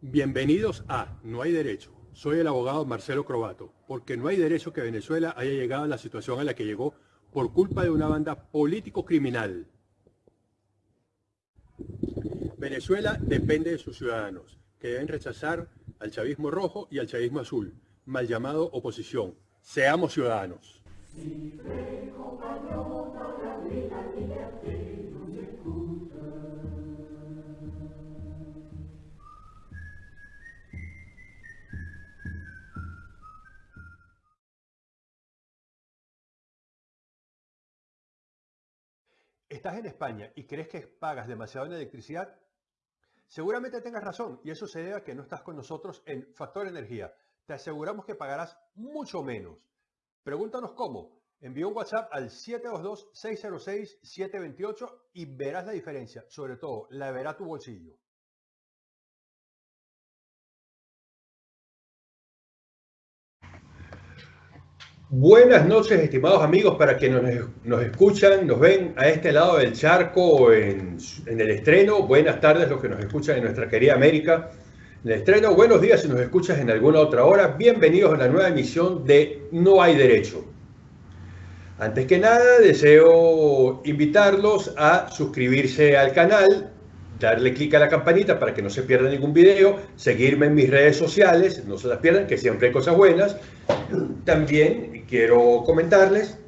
Bienvenidos a No hay derecho. Soy el abogado Marcelo Crobato, porque no hay derecho que Venezuela haya llegado a la situación a la que llegó por culpa de una banda político-criminal. Venezuela depende de sus ciudadanos, que deben rechazar al chavismo rojo y al chavismo azul, mal llamado oposición. Seamos ciudadanos. ¿Estás en España y crees que pagas demasiado en electricidad? Seguramente tengas razón y eso se debe a que no estás con nosotros en Factor Energía. Te aseguramos que pagarás mucho menos. Pregúntanos cómo. Envía un WhatsApp al 722-606-728 y verás la diferencia. Sobre todo, la verá tu bolsillo. Buenas noches, estimados amigos, para quienes nos, escuchan, nos ven a este lado del charco en, el estreno. Buenas tardes los que nos escuchan en nuestra querida América. En el estreno, buenos días si nos escuchas en alguna otra hora. Bienvenidos a la nueva emisión de No hay derecho. Antes que nada, deseo invitarlos a suscribirse al canal, darle clic a la campanita para que no se pierda ningún video, seguirme en mis redes sociales, no se las pierdan, que siempre hay cosas buenas. También quiero comentarles,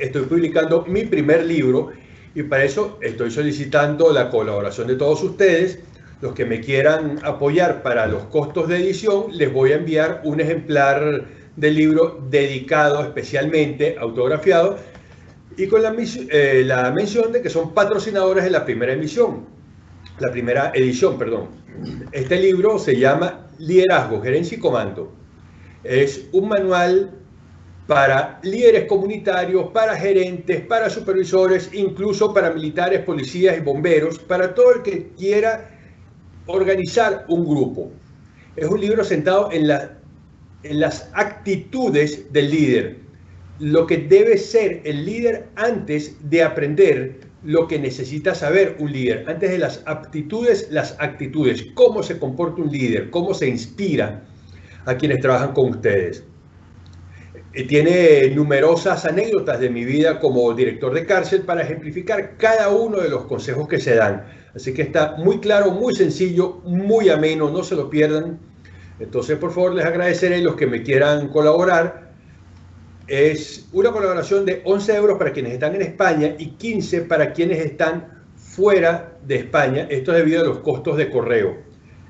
estoy publicando mi primer libro y para eso estoy solicitando la colaboración de todos ustedes. Los que me quieran apoyar para los costos de edición, les voy a enviar un ejemplar del libro dedicado especialmente, autografiado, y con la, eh, mención de que son patrocinadores de la primera emisión la primera edición, perdón. Este libro se llama Liderazgo, Gerencia y Comando. Es un manual para líderes comunitarios, para gerentes, para supervisores, incluso para militares, policías y bomberos, para todo el que quiera organizar un grupo. Es un libro sentado en, en las actitudes del líder, lo que debe ser el líder antes de aprender lo que necesita saber un líder. Antes de las aptitudes, las actitudes. Cómo se comporta un líder, cómo se inspira a quienes trabajan con ustedes. Eh, tiene numerosas anécdotas de mi vida como director de cárcel para ejemplificar cada uno de los consejos que se dan. Así que está muy claro, muy sencillo, muy ameno, no se lo pierdan. Entonces, por favor, les agradeceré los que me quieran colaborar es una colaboración de 11 euros para quienes están en España y 15 para quienes están fuera de España. Esto es debido a los costos de correo.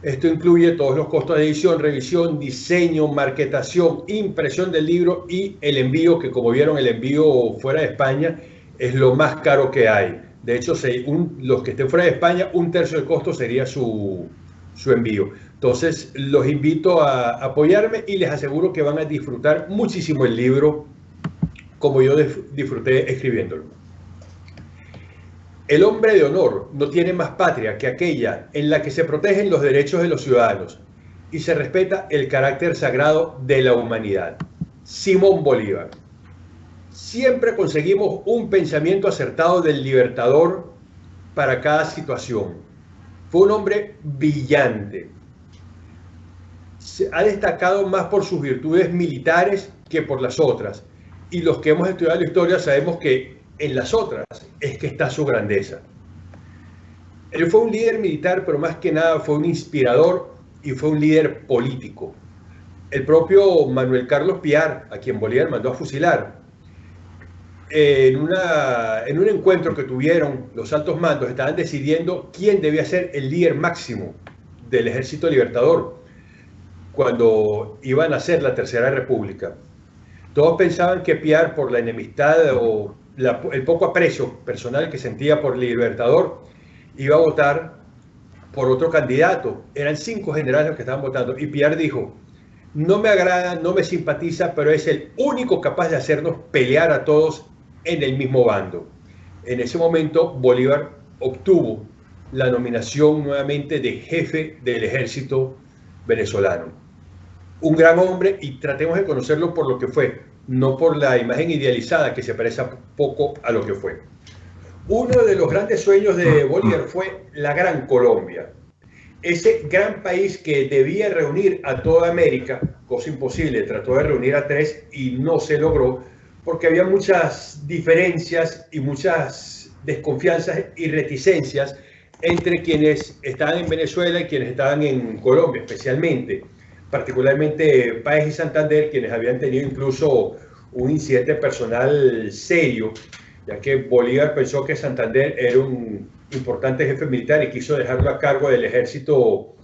Esto incluye todos los costos de edición, revisión, diseño, marketación, impresión del libro y el envío, que como vieron el envío fuera de España es lo más caro que hay. De hecho, los que estén fuera de España, un tercio del costo sería su, su envío. Entonces, los invito a apoyarme y les aseguro que van a disfrutar muchísimo el libro como yo disfruté escribiéndolo. El hombre de honor no tiene más patria que aquella en la que se protegen los derechos de los ciudadanos y se respeta el carácter sagrado de la humanidad. Simón Bolívar. Siempre conseguimos un pensamiento acertado del libertador para cada situación fue un hombre brillante. Se ha destacado más por sus virtudes militares que por las otras. Y los que hemos estudiado la historia sabemos que en las otras es que está su grandeza. Él fue un líder militar, pero más que nada fue un inspirador y fue un líder político. El propio Manuel Carlos Piar, a quien Bolívar mandó a fusilar, en, una, en un encuentro que tuvieron los altos mandos, estaban decidiendo quién debía ser el líder máximo del ejército libertador cuando iban a ser la Tercera República. Todos pensaban que Piar, por la enemistad o el poco aprecio personal que sentía por el Libertador, iba a votar por otro candidato. Eran cinco generales los que estaban votando. Y Piar dijo, no me agrada, no me simpatiza, pero es el único capaz de hacernos pelear a todos en el mismo bando. En ese momento Bolívar obtuvo la nominación nuevamente de jefe del ejército venezolano. Un gran hombre y tratemos de conocerlo por lo que fue, no por la imagen idealizada que se parece poco a lo que fue. Uno de los grandes sueños de Bolívar fue la Gran Colombia, ese gran país que debía reunir a toda América, cosa imposible, trató de reunir a tres y no se logró porque había muchas diferencias y muchas desconfianzas y reticencias entre quienes estaban en Venezuela y quienes estaban en Colombia especialmente, particularmente Páez y Santander, quienes habían tenido incluso un incidente personal serio, ya que Bolívar pensó que Santander era un importante jefe militar y quiso dejarlo a cargo del ejército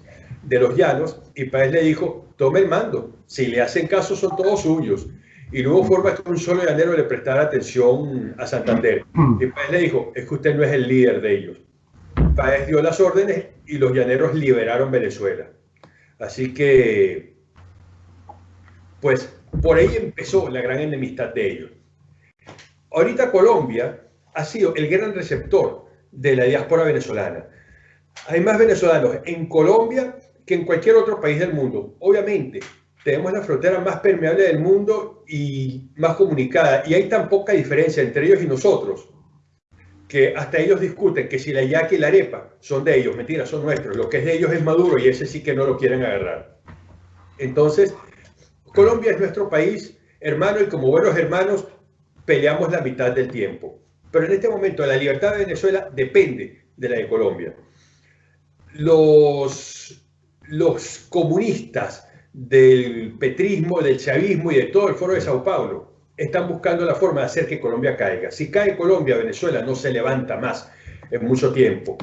de los llanos y Páez le dijo, tome el mando, si le hacen caso son todos suyos. Y no hubo forma que un solo llanero le prestara atención a Santander. Y Páez le dijo, es que usted no es el líder de ellos. Páez dio las órdenes y los llaneros liberaron Venezuela. Así que, pues, por ahí empezó la gran enemistad de ellos. Ahorita Colombia ha sido el gran receptor de la diáspora venezolana. Hay más venezolanos en Colombia que en cualquier otro país del mundo. Obviamente, tenemos la frontera más permeable del mundo y más comunicada. Y hay tan poca diferencia entre ellos y nosotros que hasta ellos discuten que si la yaca y la arepa son de ellos, mentira, son nuestros. Lo que es de ellos es Maduro y ese sí que no lo quieren agarrar. Entonces, Colombia es nuestro país hermano y como buenos hermanos peleamos la mitad del tiempo. Pero en este momento la libertad de Venezuela depende de la de Colombia. Los, los comunistas del petrismo, del chavismo y de todo el foro de Sao Paulo están buscando la forma de hacer que Colombia caiga. Si cae Colombia, Venezuela no se levanta más en mucho tiempo,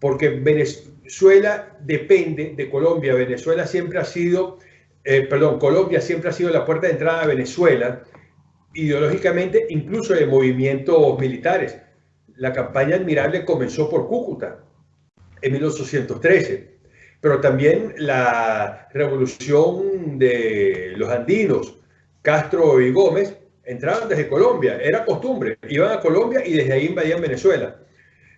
porque Venezuela depende de Colombia. Venezuela siempre ha sido, eh, perdón, Colombia siempre ha sido la puerta de entrada a Venezuela ideológicamente, incluso de movimientos militares. La campaña admirable comenzó por Cúcuta en 1813, pero también la revolución de los andinos, Castro y Gómez, entraban desde Colombia, era costumbre, iban a Colombia y desde ahí invadían Venezuela.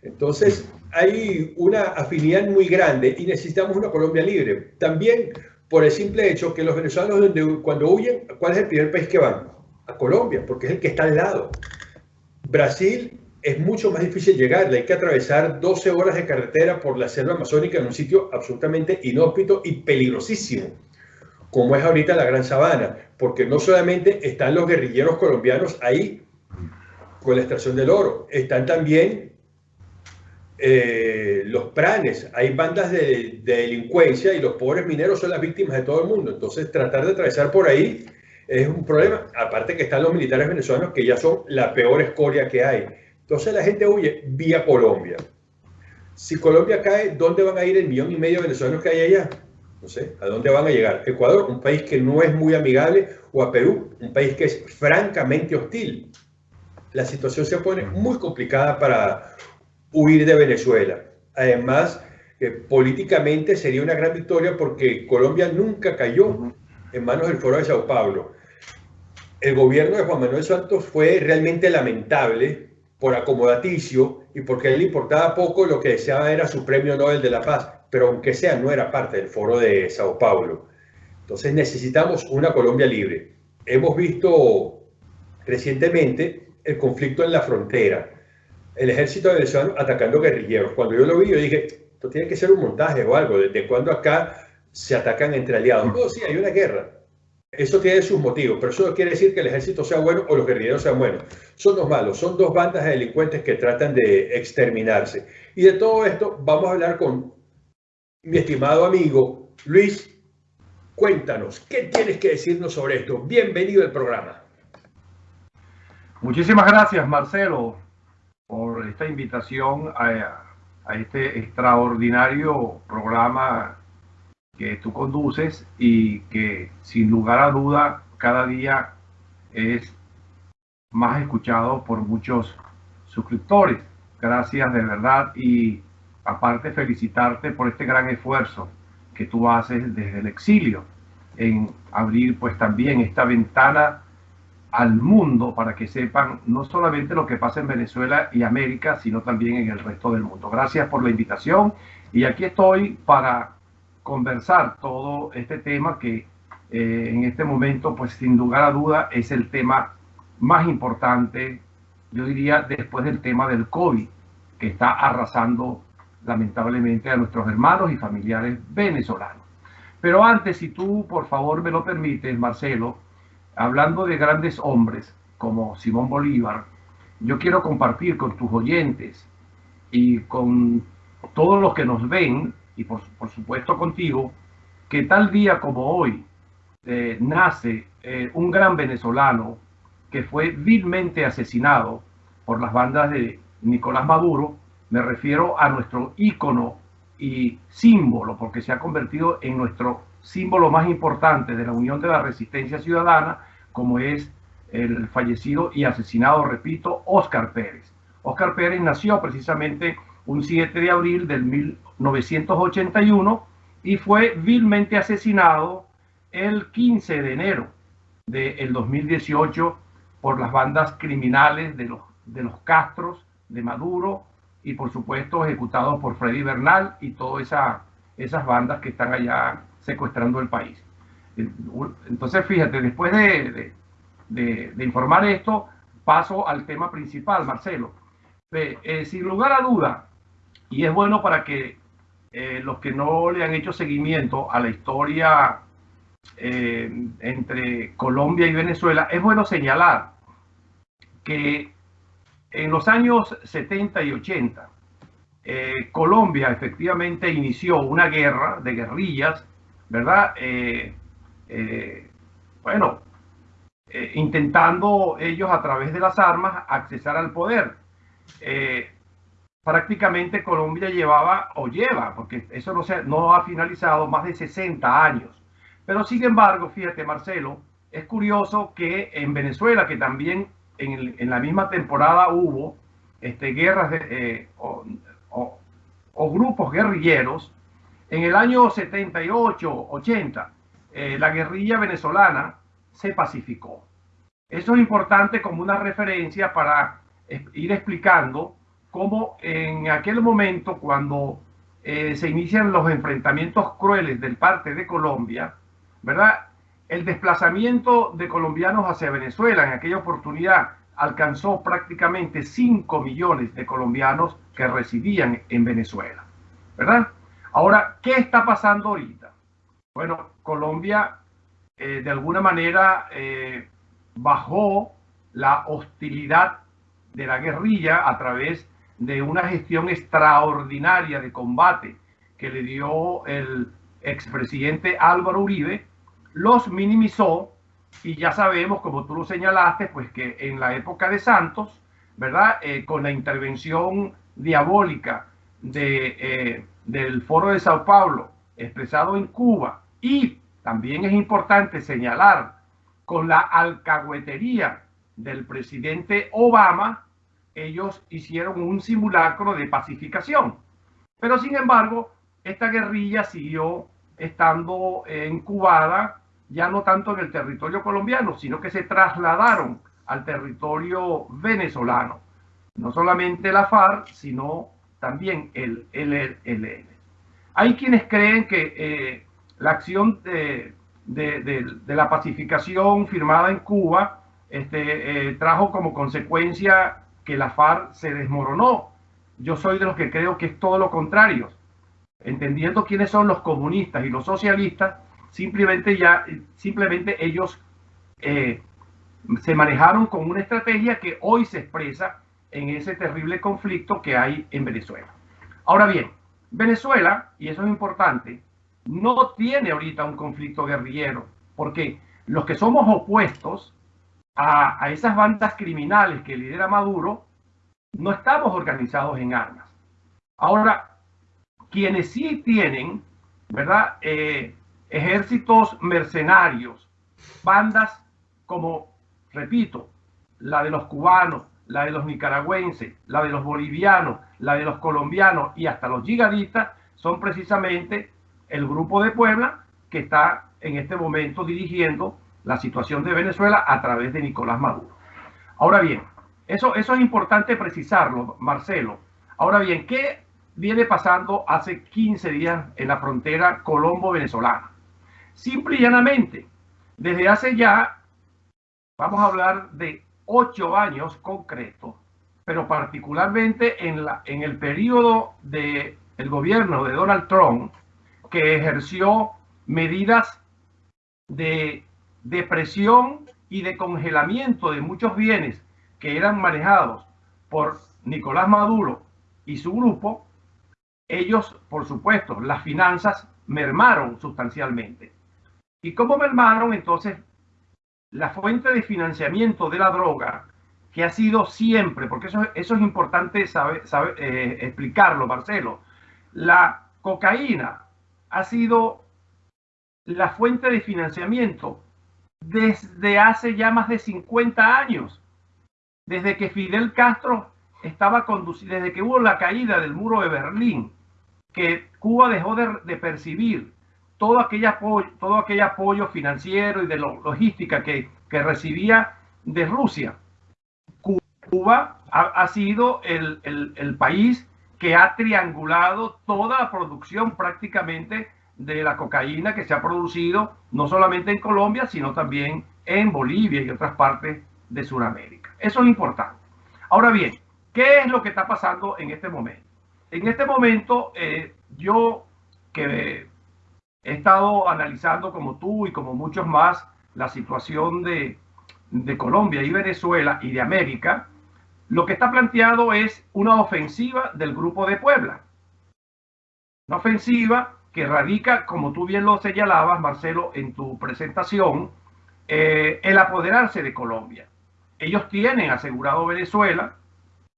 Entonces hay una afinidad muy grande y necesitamos una Colombia libre. También por el simple hecho que los venezolanos cuando huyen, ¿cuál es el primer país que van? a Colombia, porque es el que está al lado. Brasil es mucho más difícil llegar, hay que atravesar 12 horas de carretera por la selva amazónica en un sitio absolutamente inhóspito y peligrosísimo, como es ahorita la Gran Sabana, porque no solamente están los guerrilleros colombianos ahí con la extracción del oro, están también eh, los pranes, hay bandas de, de delincuencia y los pobres mineros son las víctimas de todo el mundo, entonces tratar de atravesar por ahí es un problema. Aparte que están los militares venezolanos que ya son la peor escoria que hay. Entonces la gente huye vía Colombia. Si Colombia cae, ¿dónde van a ir el millón y medio de venezolanos que hay allá? No sé, ¿a dónde van a llegar? Ecuador, un país que no es muy amigable, o a Perú, un país que es francamente hostil. La situación se pone muy complicada para huir de Venezuela. Además, políticamente sería una gran victoria porque Colombia nunca cayó en manos del Foro de Sao Paulo. El gobierno de Juan Manuel Santos fue realmente lamentable por acomodaticio y porque él le importaba poco, lo que deseaba era su premio Nobel de la Paz, pero aunque sea, no era parte del Foro de Sao Paulo. Entonces necesitamos una Colombia libre. Hemos visto recientemente el conflicto en la frontera, el ejército venezolano atacando guerrilleros. Cuando yo lo vi, yo dije, esto tiene que ser un montaje o algo, desde cuando acá se atacan entre aliados. No, sí, hay una guerra. Eso tiene sus motivos, pero eso no quiere decir que el ejército sea bueno o los guerrilleros sean buenos. Son dos malos, son dos bandas de delincuentes que tratan de exterminarse. Y de todo esto vamos a hablar con mi estimado amigo Luis. Cuéntanos, ¿qué tienes que decirnos sobre esto? Bienvenido al programa. Muchísimas gracias, Marcelo, por esta invitación a, a este extraordinario programa que tú conduces y que sin lugar a duda cada día es más escuchado por muchos suscriptores. Gracias de verdad y aparte felicitarte por este gran esfuerzo que tú haces desde el exilio en abrir pues también esta ventana al mundo para que sepan no solamente lo que pasa en Venezuela y América, sino también en el resto del mundo. Gracias por la invitación y aquí estoy para conversar todo este tema que eh, en este momento, pues sin lugar a duda, es el tema más importante, yo diría, después del tema del COVID, que está arrasando lamentablemente a nuestros hermanos y familiares venezolanos. Pero antes, si tú por favor me lo permites, Marcelo, hablando de grandes hombres como Simón Bolívar, yo quiero compartir con tus oyentes y con todos los que nos ven, y por, supuesto contigo, que tal día como hoy eh, nace eh, un gran venezolano que fue vilmente asesinado por las bandas de Nicolás Maduro, me refiero a nuestro ícono y símbolo, porque se ha convertido en nuestro símbolo más importante de la Unión de la Resistencia Ciudadana, como es el fallecido y asesinado, repito, Óscar Pérez. Óscar Pérez nació precisamente un 7 de abril del 1981 y fue vilmente asesinado el 15 de enero del 2018 por las bandas criminales de los, de los Castros, de Maduro y por supuesto ejecutados por Freddy Bernal y todas esa, esas bandas que están allá secuestrando el país. Entonces, fíjate, después de, de, informar esto, paso al tema principal, Marcelo. Eh, sin lugar a duda, y es bueno para que eh, los que no le han hecho seguimiento a la historia eh, entre Colombia y Venezuela, es bueno señalar que en los años 70 y 80, eh, Colombia efectivamente inició una guerra de guerrillas, ¿verdad? Bueno, intentando ellos a través de las armas accesar al poder. Prácticamente Colombia llevaba o lleva, porque eso no, se, no ha finalizado, más de 60 años. Pero sin embargo, fíjate Marcelo, es curioso que en Venezuela, que también en, la misma temporada hubo este, guerras eh, o, grupos guerrilleros. En el año 78, 80, eh, la guerrilla venezolana se pacificó. Eso es importante como una referencia para ir explicando cómo en aquel momento, cuando eh, se inician los enfrentamientos crueles del parte de Colombia, ¿verdad? El desplazamiento de colombianos hacia Venezuela en aquella oportunidad alcanzó prácticamente 5 millones de colombianos que residían en Venezuela, ¿verdad? Ahora, ¿qué está pasando ahorita? Bueno, Colombia eh, de alguna manera eh, bajó la hostilidad de la guerrilla a través de una gestión extraordinaria de combate que le dio el expresidente Álvaro Uribe los minimizó y ya sabemos, como tú lo señalaste, pues que en la época de Santos, ¿verdad? Eh, con la intervención diabólica de, eh, del Foro de Sao Paulo expresado en Cuba y también es importante señalar con la alcahuetería del presidente Obama, ellos hicieron un simulacro de pacificación. Pero sin embargo, esta guerrilla siguió estando incubada ya no tanto en el territorio colombiano, sino que se trasladaron al territorio venezolano. No solamente la FARC, sino también el LLN. Hay quienes creen que eh, la acción de, la pacificación firmada en Cuba este, eh, trajo como consecuencia que la FARC se desmoronó. Yo soy de los que creo que es todo lo contrario. Entendiendo quiénes son los comunistas y los socialistas, simplemente ya, simplemente ellos eh, se manejaron con una estrategia que hoy se expresa en ese terrible conflicto que hay en Venezuela. Ahora bien, Venezuela, y eso es importante, no tiene ahorita un conflicto guerrillero, porque los que somos opuestos a, esas bandas criminales que lidera Maduro, no estamos organizados en armas. Ahora, quienes sí tienen, ¿verdad? Eh, ejércitos mercenarios, bandas como, repito, la de los cubanos, la de los nicaragüenses, la de los bolivianos, la de los colombianos y hasta los gigadistas, son precisamente el grupo de Puebla que está en este momento dirigiendo la situación de Venezuela a través de Nicolás Maduro. Ahora bien, eso, eso es importante precisarlo, Marcelo. Ahora bien, ¿qué viene pasando hace 15 días en la frontera colombo-venezolana? Simple y llanamente, Desde hace ya, vamos a hablar de ocho años concretos, pero particularmente en, la, en el periodo del el gobierno de Donald Trump, que ejerció medidas de depresión y de congelamiento de muchos bienes que eran manejados por Nicolás Maduro y su grupo, ellos, por supuesto, las finanzas mermaron sustancialmente. ¿Y cómo mermaron entonces la fuente de financiamiento de la droga, que ha sido siempre, porque eso, eso es importante eh, explicarlo, Marcelo, la cocaína ha sido la fuente de financiamiento desde hace ya más de 50 años, desde que Fidel Castro estaba conducido, desde que hubo la caída del muro de Berlín, que Cuba dejó de, percibir todo aquel, apoyo, todo aquel apoyo financiero y de logística que, recibía de Rusia. Cuba ha, sido el, el país que ha triangulado toda la producción prácticamente de la cocaína que se ha producido no solamente en Colombia, sino también en Bolivia y otras partes de Sudamérica. Eso es importante. Ahora bien, ¿qué es lo que está pasando en este momento? En este momento, eh, yo que he estado analizando como tú y como muchos más la situación de, de Colombia y Venezuela y de América, lo que está planteado es una ofensiva del Grupo de Puebla. Una ofensiva que radica, como tú bien lo señalabas, Marcelo, en tu presentación, eh, el apoderarse de Colombia. Ellos tienen asegurado Venezuela.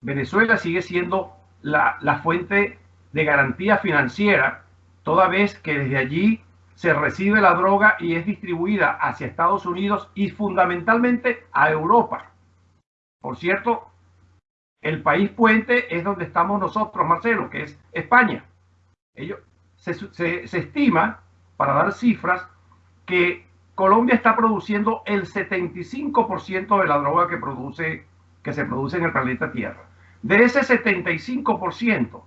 Venezuela sigue siendo la, la fuente de garantía financiera, toda vez que desde allí se recibe la droga y es distribuida hacia Estados Unidos y fundamentalmente a Europa. Por cierto, el país puente es donde estamos nosotros, Marcelo, que es España. Ellos, se, estima, para dar cifras, que Colombia está produciendo el 75% de la droga que, produce, que se produce en el planeta Tierra. De ese 75%,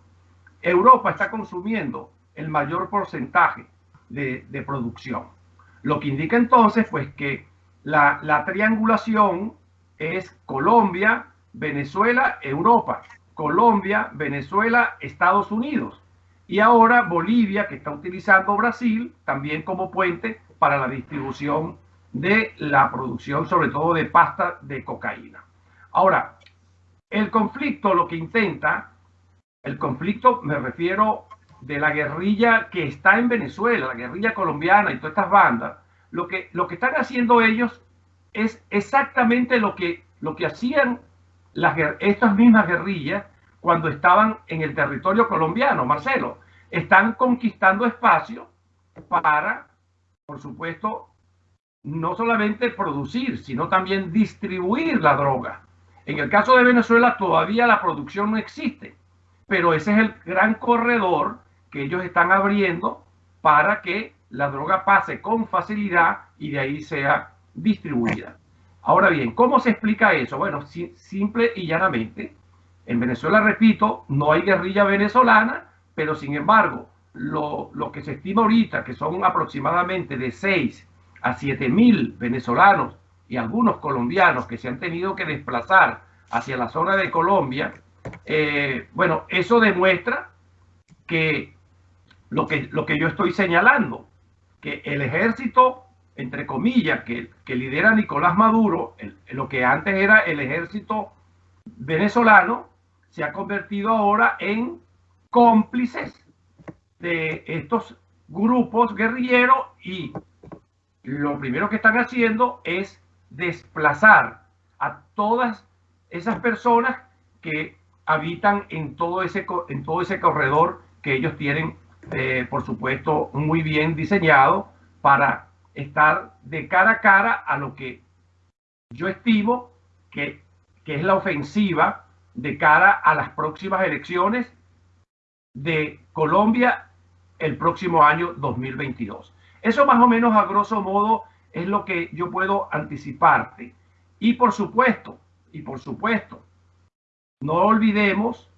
Europa está consumiendo el mayor porcentaje de, producción. Lo que indica entonces, pues, que la, la triangulación es Colombia, Venezuela, Europa. Colombia, Venezuela, Estados Unidos y ahora Bolivia, que está utilizando Brasil también como puente para la distribución de la producción, sobre todo de pasta de cocaína. Ahora, el conflicto lo que intenta, el conflicto me refiero de la guerrilla que está en Venezuela, la guerrilla colombiana y todas estas bandas, lo que, lo que están haciendo ellos es exactamente lo que, lo que hacían las, estas mismas guerrillas cuando estaban en el territorio colombiano, Marcelo. Están conquistando espacio para, por supuesto, no solamente producir, sino también distribuir la droga. En el caso de Venezuela todavía la producción no existe, pero ese es el gran corredor que ellos están abriendo para que la droga pase con facilidad y de ahí sea distribuida. Ahora bien, ¿cómo se explica eso? Bueno, simple y llanamente, en Venezuela, repito, no hay guerrilla venezolana, pero sin embargo, lo, que se estima ahorita, que son aproximadamente de 6 a 7 mil venezolanos y algunos colombianos que se han tenido que desplazar hacia la zona de Colombia, eh, bueno, eso demuestra que lo, que lo que yo estoy señalando, que el ejército, entre comillas, que, que lidera Nicolás Maduro, lo que antes era el ejército venezolano, se ha convertido ahora en cómplices de estos grupos guerrilleros y lo primero que están haciendo es desplazar a todas esas personas que habitan en todo ese, en todo ese corredor que ellos tienen, eh, por supuesto, muy bien diseñado para estar de cara a cara a lo que yo estimo que, que es la ofensiva de cara a las próximas elecciones de Colombia el próximo año 2022. Eso más o menos a grosso modo es lo que yo puedo anticiparte. Y por supuesto, y por supuesto, no olvidemos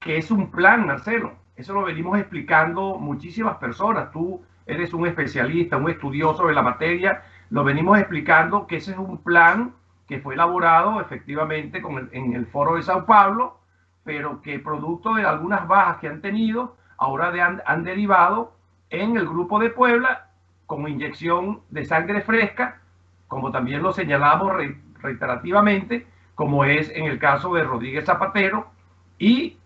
que es un plan, Marcelo. Eso lo venimos explicando muchísimas personas. Tú eres un especialista, un estudioso de la materia. lo venimos explicando que ese es un plan que fue elaborado efectivamente con en el foro de Sao Paulo, pero que producto de algunas bajas que han tenido, ahora han, derivado en el grupo de Puebla con inyección de sangre fresca, como también lo señalamos reiterativamente, como es en el caso de Rodríguez Zapatero y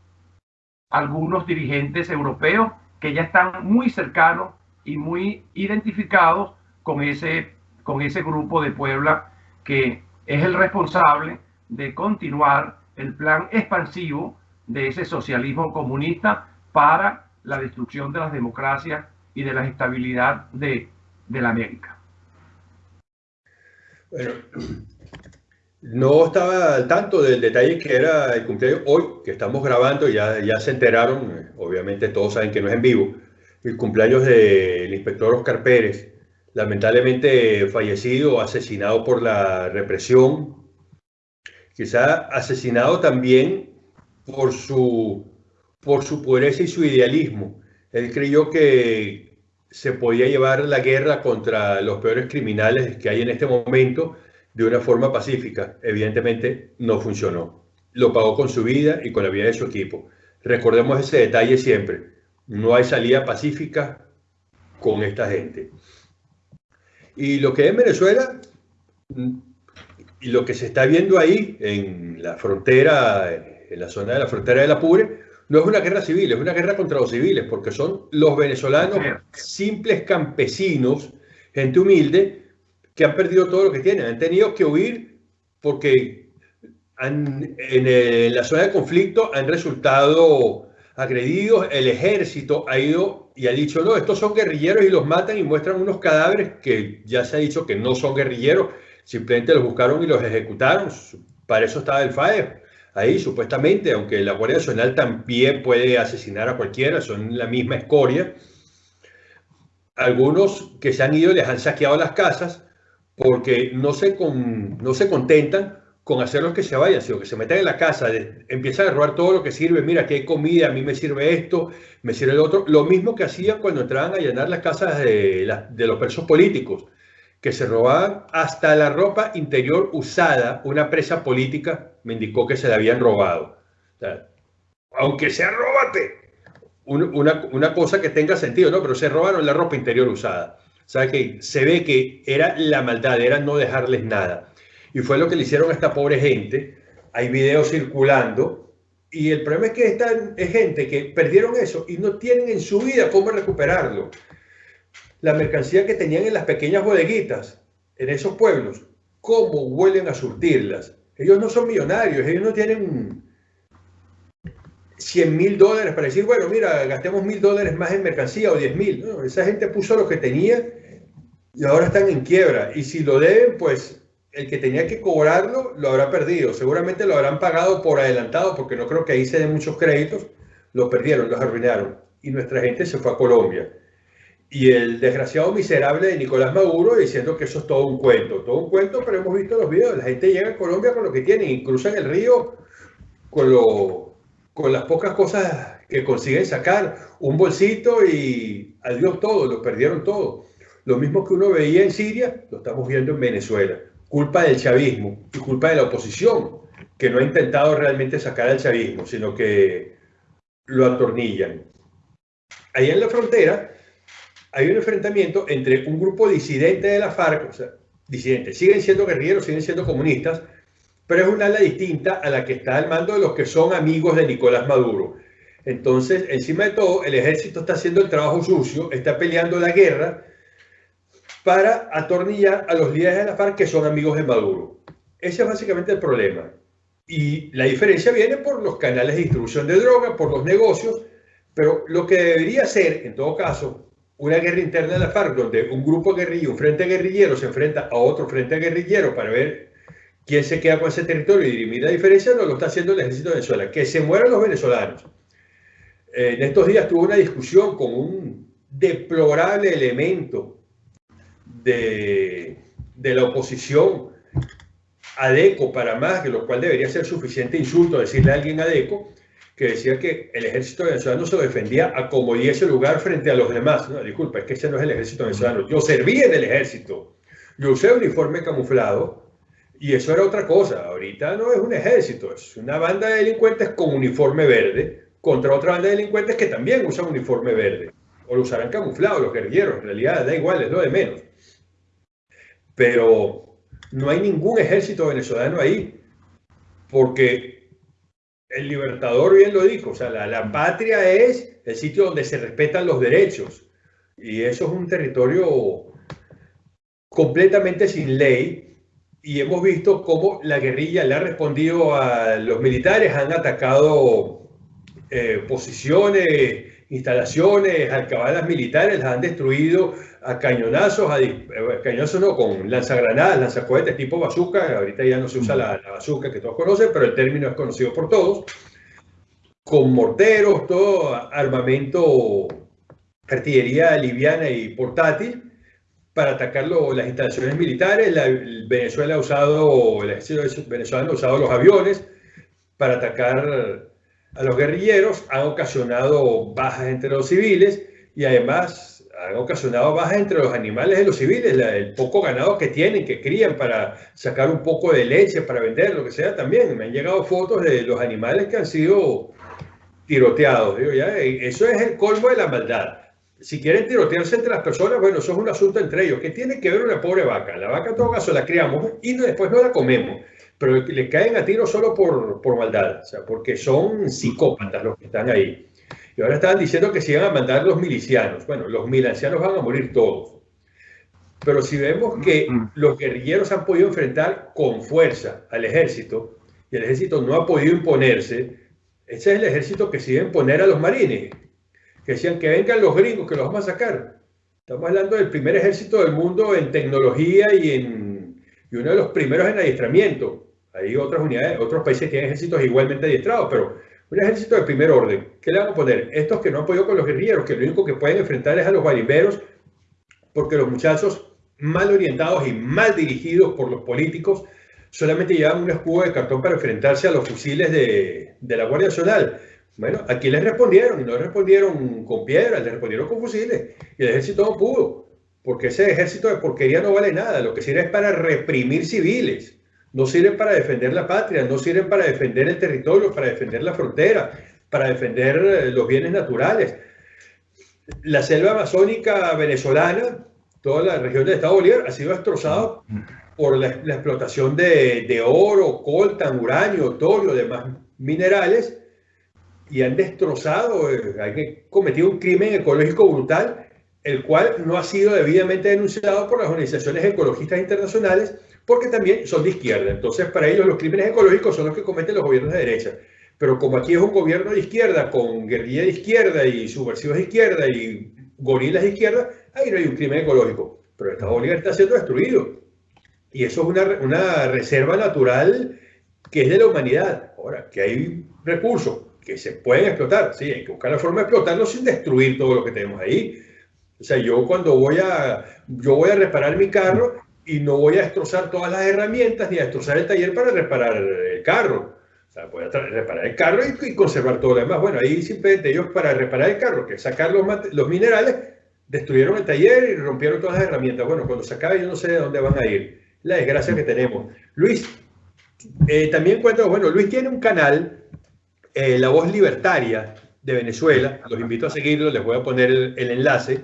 algunos dirigentes europeos que ya están muy cercanos y muy identificados con ese, con ese grupo de Puebla que es el responsable de continuar el plan expansivo de ese socialismo comunista para la destrucción de las democracias y de la estabilidad de, la América. Bueno, no estaba al tanto del detalle que era el cumpleaños hoy, que estamos grabando, ya, ya se enteraron, obviamente todos saben que no es en vivo, el cumpleaños del inspector Oscar Pérez, lamentablemente fallecido, asesinado por la represión, quizá asesinado también por su, por su pureza y su idealismo. Él creyó que se podía llevar la guerra contra los peores criminales que hay en este momento de una forma pacífica. Evidentemente no funcionó. Lo pagó con su vida y con la vida de su equipo. Recordemos ese detalle siempre. No hay salida pacífica con esta gente. Y lo que es Venezuela, y lo que se está viendo ahí en la frontera, en la zona de la frontera la Apure, no es una guerra civil, es una guerra contra los civiles, porque son los venezolanos simples campesinos, gente humilde, que han perdido todo lo que tienen. Han tenido que huir porque en, en la zona de conflicto han resultado agredidos. El ejército ha ido y ha dicho, no, estos son guerrilleros y los matan y muestran unos cadáveres que ya se ha dicho que no son guerrilleros, simplemente los buscaron y los ejecutaron. Para eso estaba el FAE ahí, supuestamente, aunque la Guardia Nacional también puede asesinar a cualquiera, son la misma escoria. Algunos que se han ido les han saqueado las casas porque no se, con, no se contentan con hacerlos que se vayan, sino que se metan en la casa, empiezan a robar todo lo que sirve, mira, que hay comida, a mí me sirve esto, me sirve el otro, lo mismo que hacían cuando entraban a llenar las casas de, de los presos políticos, que se robaban hasta la ropa interior usada, una presa política me indicó que se la habían robado. aunque sea róbate, una, cosa que tenga sentido, ¿no? Pero se robaron la ropa interior usada. O que se ve que era la maldad, era no dejarles nada. Y fue lo que le hicieron a esta pobre gente. Hay videos circulando. Y el problema es que esta es gente que perdieron eso y no tienen en su vida cómo recuperarlo. La mercancía que tenían en las pequeñas bodeguitas, en esos pueblos, cómo vuelven a surtirlas. Ellos no son millonarios, ellos no tienen 100 mil dólares para decir, bueno, mira, gastemos mil dólares más en mercancía o 10 mil. esa gente puso lo que tenía y ahora están en quiebra. Y si lo deben, pues el que tenía que cobrarlo lo habrá perdido. Seguramente lo habrán pagado por adelantado, porque no creo que ahí se den muchos créditos. Lo perdieron, los arruinaron. Y nuestra gente se fue a Colombia. Y el desgraciado miserable de Nicolás Maduro diciendo que eso es todo un cuento. Todo un cuento, pero hemos visto los videos. La gente llega a Colombia con lo que tienen y cruzan el río con, lo, con las pocas cosas que consiguen sacar. Un bolsito y adiós todo, lo perdieron todo. Lo mismo que uno veía en Siria, lo estamos viendo en Venezuela culpa del chavismo y culpa de la oposición, que no ha intentado realmente sacar al chavismo, sino que lo atornillan. Ahí en la frontera hay un enfrentamiento entre un grupo disidente de la FARC, o sea, disidentes, siguen siendo guerrilleros, siguen siendo comunistas, pero es una ala distinta a la que está al mando de los que son amigos de Nicolás Maduro. Entonces, encima de todo, el ejército está haciendo el trabajo sucio, está peleando la guerra, para atornillar a los líderes de la FARC que son amigos de Maduro. Ese es básicamente el problema. Y la diferencia viene por los canales de distribución de droga, por los negocios, pero lo que debería ser, en todo caso, una guerra interna de la FARC, donde un grupo guerrillero, un frente guerrillero se enfrenta a otro frente guerrillero para ver quién se queda con ese territorio y dirimir la diferencia, no lo está haciendo el ejército de Venezuela. Que se mueran los venezolanos. En estos días tuvo una discusión con un deplorable elemento de, la oposición ADECO para más, que lo cual debería ser suficiente insulto decirle a alguien ADECO, que decía que el ejército venezolano se defendía a como diese lugar frente a los demás. No, disculpa, es que ese no es el ejército venezolano. Yo serví en el ejército. yo usé uniforme camuflado y eso era otra cosa. Ahorita no es un ejército, es una banda de delincuentes con uniforme verde contra otra banda de delincuentes que también usan uniforme verde. O lo usarán camuflado los guerrilleros, en realidad da igual, es lo de menos. Pero no hay ningún ejército venezolano ahí, porque el libertador bien lo dijo, o sea, la, la patria es el sitio donde se respetan los derechos. Y eso es un territorio completamente sin ley, y hemos visto cómo la guerrilla le ha respondido a los militares, han atacado eh, posiciones, instalaciones, alcabalas militares, las han destruido a cañonazos, a, eh, cañonazos no, con lanzagranadas, lanzacohetes tipo bazooka, ahorita ya no se usa la, la bazooka que todos conocen, pero el término es conocido por todos, con morteros, todo armamento, artillería liviana y portátil, para atacar las instalaciones militares. La, Venezuela ha usado, el ejército venezolano ha usado los aviones para atacar a los guerrilleros, han ocasionado bajas entre los civiles y además han ocasionado bajas entre los animales de los civiles, el poco ganado que tienen, que crían para sacar un poco de leche, para vender, lo que sea, también. Me han llegado fotos de los animales que han sido tiroteados. Digo, ya, eso es el colmo de la maldad si quieren tirotearse entre las personas, bueno, eso es un asunto entre ellos. ¿Qué tiene que ver una pobre vaca? La vaca en todo caso la criamos y después no la comemos. Pero le caen a tiro solo por, por maldad, o sea, porque son psicópatas los que están ahí. Y ahora estaban diciendo que se iban a mandar los milicianos. Bueno, los milicianos van a morir todos. Pero si vemos que los guerrilleros han podido enfrentar con fuerza al ejército y el ejército no ha podido imponerse, ese es el ejército que se iba a imponer a los marines que decían que vengan los gringos, que los vamos a sacar. Estamos hablando del primer ejército del mundo en tecnología y, en, y uno de los primeros en adiestramiento. Hay otras unidades, otros países tienen ejércitos igualmente adiestrados, pero un ejército de primer orden. ¿Qué le vamos a poner? Estos que no han podido con los guerrilleros, que lo único que pueden enfrentar es a los barimberos, porque los muchachos mal orientados y mal dirigidos por los políticos solamente llevan un escudo de cartón para enfrentarse a los fusiles de, de la Guardia Nacional. Bueno, aquí les respondieron y no respondieron con piedras, les respondieron con fusiles. Y el ejército no pudo, porque ese ejército de porquería no vale nada. Lo que sirve es para reprimir civiles. No sirven para defender la patria, no sirven para defender el territorio, para defender la frontera, para defender eh, los bienes naturales. La selva amazónica venezolana, toda la región del Estado Bolívar, ha sido destrozada por la, explotación de, de, oro, coltan, uranio, torio, demás minerales y han destrozado, eh, han cometido un crimen ecológico brutal, el cual no ha sido debidamente denunciado por las organizaciones ecologistas internacionales, porque también son de izquierda. Entonces, para ellos los crímenes ecológicos son los que cometen los gobiernos de derecha. Pero como aquí es un gobierno de izquierda, con guerrilla de izquierda y subversivos de izquierda y gorilas de izquierda, ahí no hay un crimen ecológico. Pero el Estado Bolívar está siendo destruido. Y eso es una, una reserva natural que es de la humanidad. Ahora, que hay recursos que se pueden explotar, sí, hay que buscar la forma de explotarlos sin destruir todo lo que tenemos ahí. O sea, yo cuando voy a, yo voy a reparar mi carro y no voy a destrozar todas las herramientas ni a destrozar el taller para reparar el carro. O sea, voy a reparar el carro y, conservar todo lo demás. Bueno, ahí simplemente ellos para reparar el carro, que sacar los, los minerales, destruyeron el taller y rompieron todas las herramientas. Bueno, cuando se acabe yo no sé de dónde van a ir. La desgracia que tenemos. Luis, eh, también cuento, bueno, Luis tiene un canal eh, la Voz Libertaria de Venezuela. Los invito a seguirlo, les voy a poner el, enlace,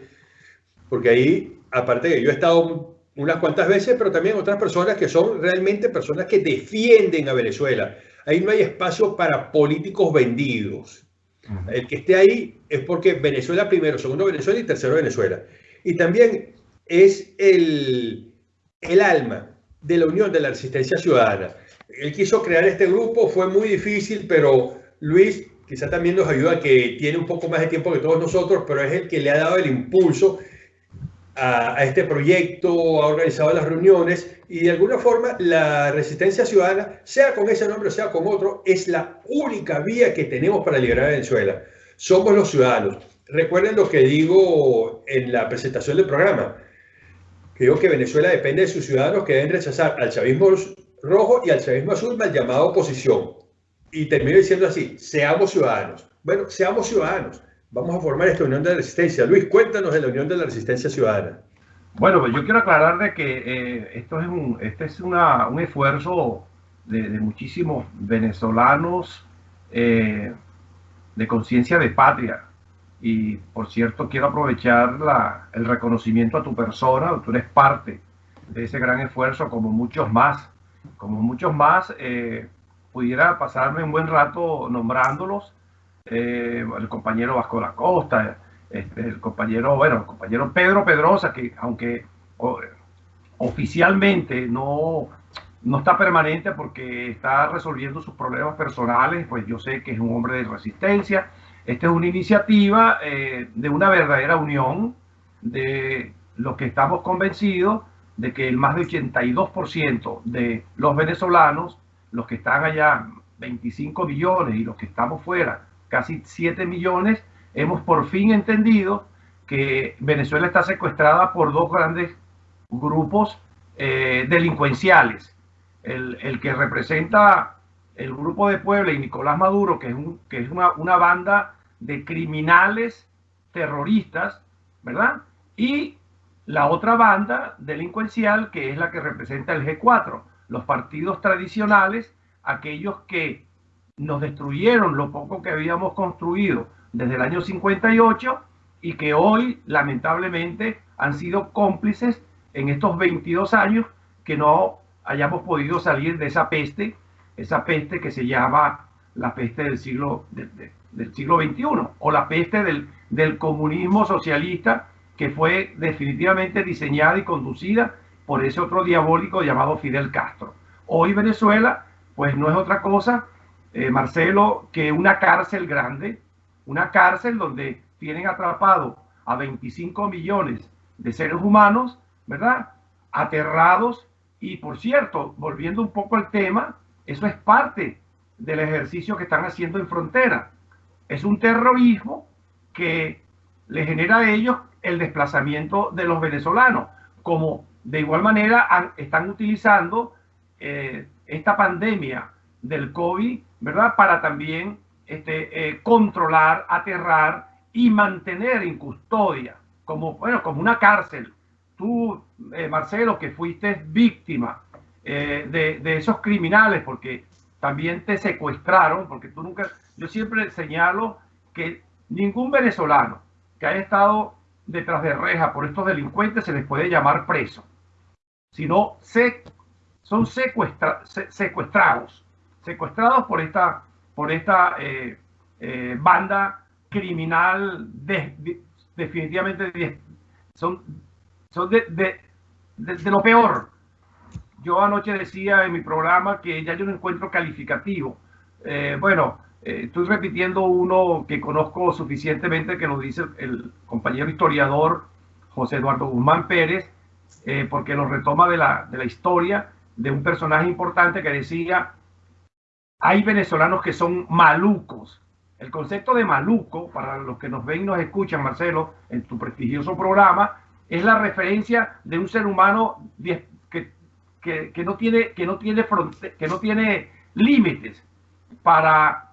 porque ahí, aparte que yo he estado unas cuantas veces, pero también otras personas que son realmente personas que defienden a Venezuela. Ahí no hay espacio para políticos vendidos. El que esté ahí es porque Venezuela primero, segundo Venezuela y tercero Venezuela. Y también es el, el alma de la Unión de la Resistencia Ciudadana. Él quiso crear este grupo, fue muy difícil, pero Luis quizá también nos ayuda, que tiene un poco más de tiempo que todos nosotros, pero es el que le ha dado el impulso a, este proyecto, ha organizado las reuniones y de alguna forma la resistencia ciudadana, sea con ese nombre o sea con otro, es la única vía que tenemos para liberar a Venezuela. Somos los ciudadanos. Recuerden lo que digo en la presentación del programa. Digo que Venezuela depende de sus ciudadanos que deben rechazar al chavismo rojo y al chavismo azul mal llamado oposición y termino diciendo así, seamos ciudadanos. Bueno, seamos ciudadanos. Vamos a formar esta Unión de Resistencia. Luis, cuéntanos de la Unión de la Resistencia Ciudadana. Bueno, pues yo quiero aclarar de que eh, esto es un, este es un esfuerzo de, de muchísimos venezolanos eh, de conciencia de patria. Y por cierto, quiero aprovechar la, el reconocimiento a tu persona, tú eres parte de ese gran esfuerzo, como muchos más, como muchos más. Eh, pudiera pasarme un buen rato nombrándolos, eh, el compañero Vasco la Costa, este, el compañero, bueno, el compañero Pedro Pedrosa, que aunque oficialmente no, no está permanente porque está resolviendo sus problemas personales, pues yo sé que es un hombre de resistencia. Esta es una iniciativa eh, de una verdadera unión de los que estamos convencidos de que el más de 82% de los venezolanos, los que están allá 25 millones y los que estamos fuera casi 7 millones, hemos por fin entendido que Venezuela está secuestrada por dos grandes grupos eh, delincuenciales. El, el, que representa el grupo de Puebla y Nicolás Maduro, que es, un, que es una, una banda de criminales terroristas, ¿verdad? Y la otra banda delincuencial, que es la que representa el G4, los partidos tradicionales, aquellos que nos destruyeron lo poco que habíamos construido desde el año 58 y que hoy lamentablemente han sido cómplices en estos 22 años que no hayamos podido salir de esa peste, esa peste que se llama la peste del siglo, de, de, del siglo XXI o la peste del, del comunismo socialista que fue definitivamente diseñada y conducida por ese otro diabólico llamado Fidel Castro. Hoy Venezuela, pues no es otra cosa, eh, Marcelo, que una cárcel grande, una cárcel donde tienen atrapado a 25 millones de seres humanos, ¿verdad? Aterrados. Y por cierto, volviendo un poco al tema, eso es parte del ejercicio que están haciendo en frontera. Es un terrorismo que le genera a ellos el desplazamiento de los venezolanos, como de igual manera están utilizando eh, esta pandemia del COVID, ¿verdad? Para también este, eh, controlar, aterrar y mantener en custodia, como, bueno, como una cárcel. Tú, eh, Marcelo, que fuiste víctima eh, de, esos criminales, porque también te secuestraron, porque tú nunca, yo siempre señalo que ningún venezolano que haya estado detrás de reja por estos delincuentes se les puede llamar preso, sino se, son secuestra, se, secuestrados, secuestrados por esta por esta eh, eh, banda criminal de, de, definitivamente de, son, son de, lo peor. Yo anoche decía en mi programa que ya yo no encuentro calificativo. Eh, bueno, estoy repitiendo uno que conozco suficientemente, que lo dice el compañero historiador José Eduardo Guzmán Pérez, porque lo retoma de la, de la historia de un personaje importante que decía hay venezolanos que son malucos. El concepto de maluco, para los que nos ven y nos escuchan, Marcelo, en tu prestigioso programa, es la referencia de un ser humano que, que, no tiene, que no tiene, que no tiene límites para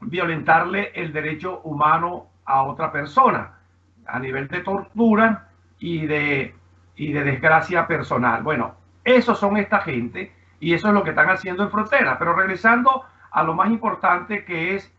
violentarle el derecho humano a otra persona a nivel de tortura y de, y de desgracia personal. Bueno, esos son esta gente y eso es lo que están haciendo en frontera. Pero regresando a lo más importante que es,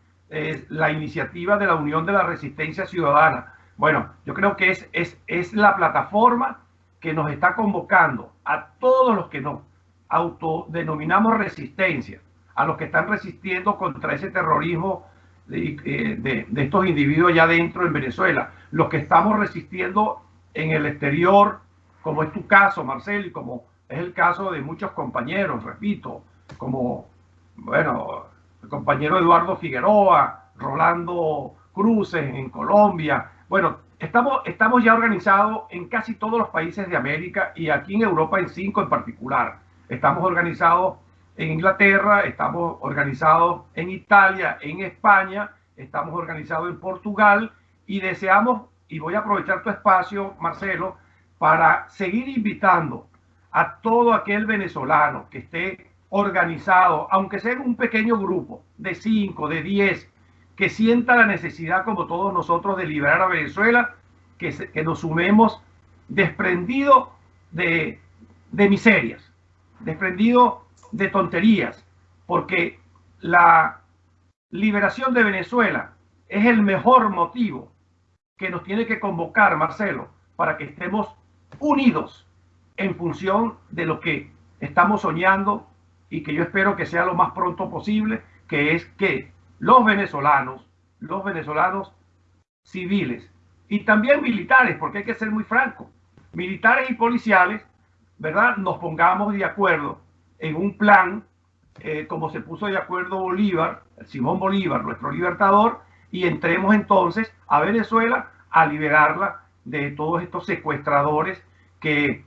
la iniciativa de la Unión de la Resistencia Ciudadana. Bueno, yo creo que es, es, es la plataforma que nos está convocando a todos los que nos autodenominamos resistencia, a los que están resistiendo contra ese terrorismo de, eh, de, estos individuos allá dentro en Venezuela, los que estamos resistiendo en el exterior, como es tu caso, Marcelo, y como es el caso de muchos compañeros, repito, como, bueno, el compañero Eduardo Figueroa, Rolando Cruces en Colombia. Bueno, estamos, estamos ya organizados en casi todos los países de América y aquí en Europa en cinco en particular. Estamos organizados en Inglaterra, estamos organizados en Italia, en España, estamos organizados en Portugal y deseamos, y voy a aprovechar tu espacio, Marcelo, para seguir invitando a todo aquel venezolano que esté organizado, aunque sea en un pequeño grupo de 5, de 10, que sienta la necesidad, como todos nosotros, de liberar a Venezuela, que, que nos sumemos desprendido de, de miserias, desprendido de tonterías, porque la liberación de Venezuela es el mejor motivo que nos tiene que convocar, Marcelo, para que estemos unidos en función de lo que estamos soñando y que yo espero que sea lo más pronto posible, que es que los venezolanos, los venezolanos civiles y también militares, porque hay que ser muy franco, militares y policiales, ¿verdad? Nos pongamos de acuerdo en un plan, eh, como se puso de acuerdo Bolívar, Simón Bolívar, nuestro libertador, y entremos entonces a Venezuela a liberarla de todos estos secuestradores que,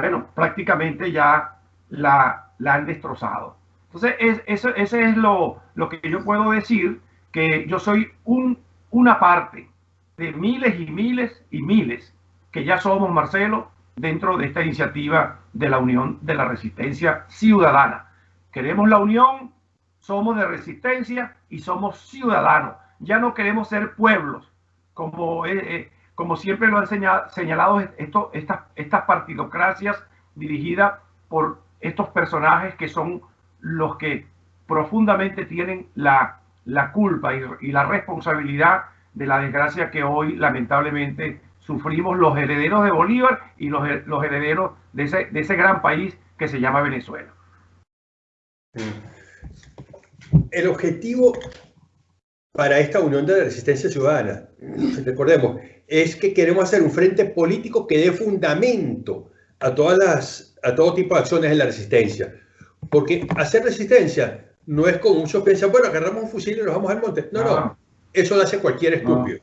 bueno, prácticamente ya la, han destrozado. Entonces, es, eso, es lo, que yo puedo decir, que yo soy un, una parte de miles y miles y miles que ya somos, Marcelo, dentro de esta iniciativa de la Unión de la Resistencia Ciudadana. Queremos la unión, somos de resistencia y somos ciudadanos. Ya no queremos ser pueblos, como, eh, eh, como siempre lo han señalado estas, partidocracias dirigidas por estos personajes que son los que profundamente tienen la, culpa y, la responsabilidad de la desgracia que hoy lamentablemente sufrimos los herederos de Bolívar y los, herederos de ese, de ese gran país que se llama Venezuela. El objetivo para esta Unión de la Resistencia Ciudadana, recordemos, es que queremos hacer un frente político que dé fundamento a, todas las, a todo tipo de acciones en la resistencia. Porque hacer resistencia no es como muchos piensan, bueno, agarramos un fusil y nos vamos al monte. No, no, no. eso lo hace cualquier estúpido.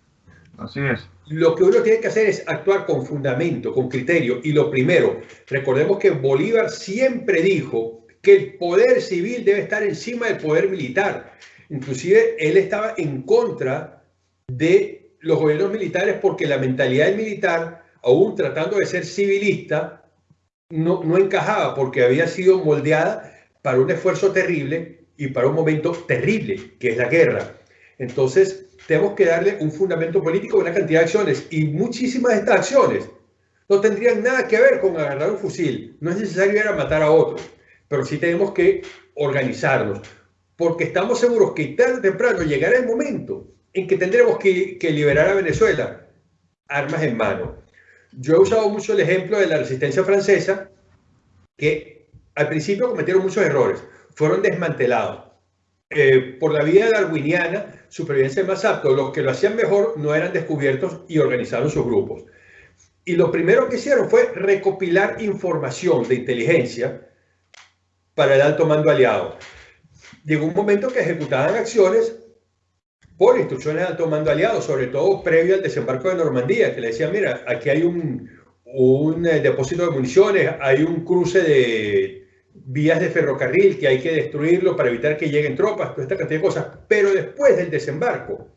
No. Así es. Lo que uno tiene que hacer es actuar con fundamento, con criterio. Y lo primero, recordemos que Bolívar siempre dijo que el poder civil debe estar encima del poder militar. Inclusive él estaba en contra de los gobiernos militares porque la mentalidad del militar, aún tratando de ser civilista, no, no encajaba porque había sido moldeada para un esfuerzo terrible y para un momento terrible, que es la guerra. Entonces, tenemos que darle un fundamento político a una cantidad de acciones y muchísimas de estas acciones no tendrían nada que ver con agarrar un fusil. No es necesario ir a matar a otro, pero sí tenemos que organizarnos, porque estamos seguros que tarde o temprano llegará el momento en que tendremos que, liberar a Venezuela armas en mano. Yo he usado mucho el ejemplo de la resistencia francesa, que al principio cometieron muchos errores, fueron desmantelados. Eh, por la vía darwiniana, supervivencia más apto, los que lo hacían mejor no eran descubiertos y organizaron sus grupos. Y lo primero que hicieron fue recopilar información de inteligencia para el alto mando aliado. Llegó un momento que ejecutaban acciones por instrucciones de alto mando aliado, sobre todo previo al desembarco de Normandía, que le decían, mira, aquí hay un, un eh, depósito de municiones, hay un cruce de vías de ferrocarril que hay que destruirlo para evitar que lleguen tropas, toda esta cantidad de cosas. Pero después del desembarco,